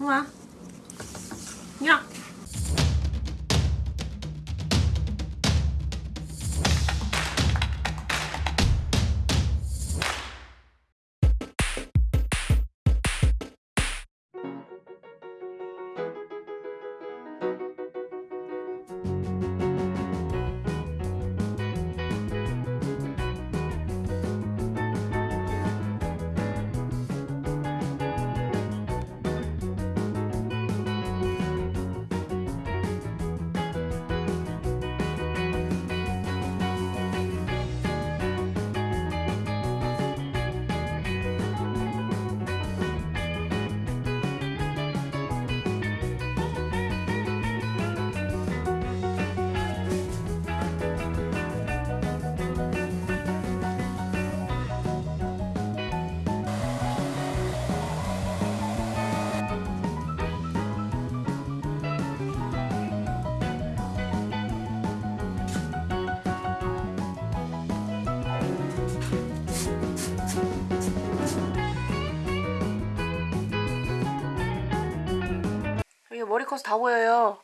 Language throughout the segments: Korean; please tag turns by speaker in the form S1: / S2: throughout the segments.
S1: 와. 야. 머리 커서 다 보여요.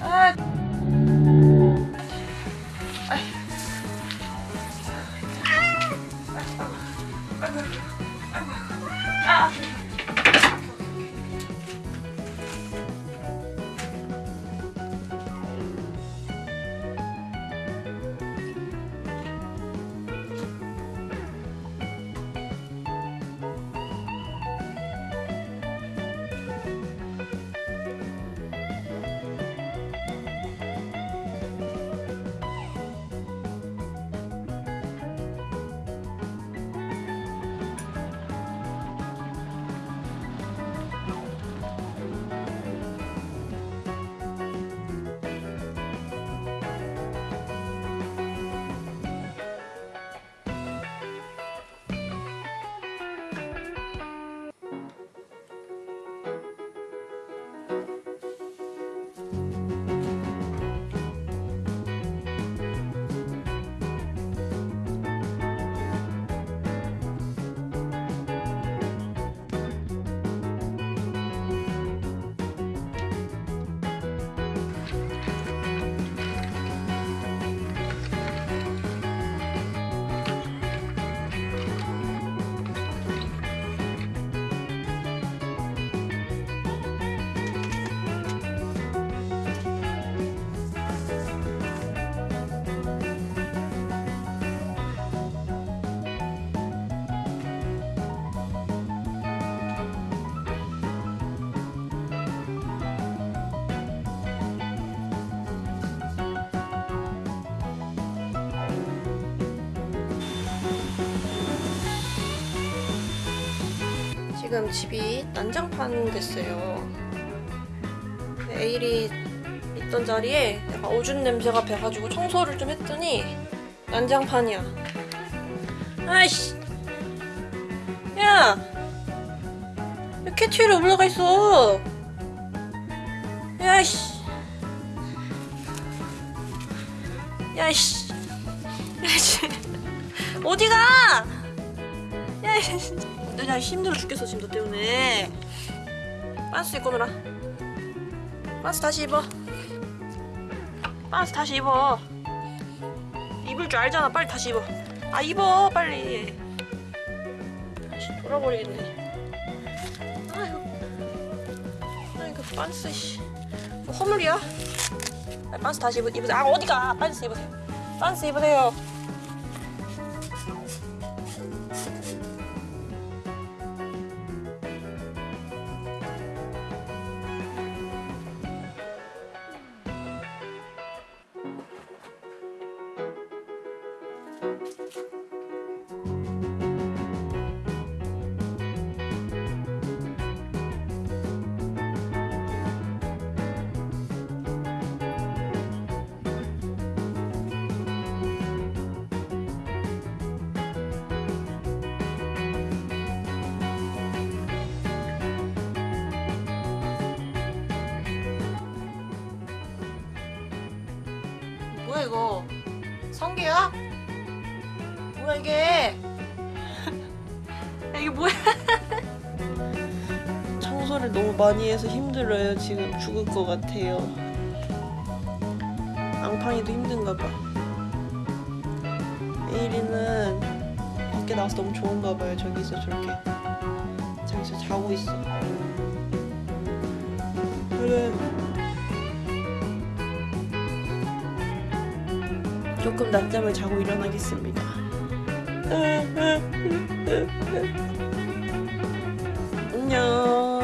S1: 아. 아이. 아. 지금 집이 난장판 됐어요. 에일이 있던 자리에 내가 오줌 냄새가 배가지고 청소를 좀 했더니 난장판이야. 아이씨. 야! 왜 캐치 위에 올라가 있어? 야이씨. 야이씨. 야이씨. 어디가? 야이씨. 나 힘들어 죽겠어 지금 너 때문에. 반스 입고 놀아. 반스 다시 입어. 반스 다시 입어. 입을 줄 알잖아. 빨리 다시 입어. 아 입어 빨리. 다시 돌아버리겠네. 아이고. 아이고 반스 씨. 뭐 허물이야? 아, 반스 다시 입으, 입으세요. 아 어디가? 반스 입으세요. 반스 입으세요 뭐야 이거? 성게야? 뭐야 이게? 야, 이게 뭐야? 청소를 너무 많이 해서 힘들어요. 지금 죽을 것 같아요. 앙팡이도 힘든가 봐. 에이리는 밖에 나와서 너무 좋은가 봐요. 저기서 저렇게 저기서 자고 있어. 그래. 조금 낮잠을 자고 일어나겠습니다. 안녕.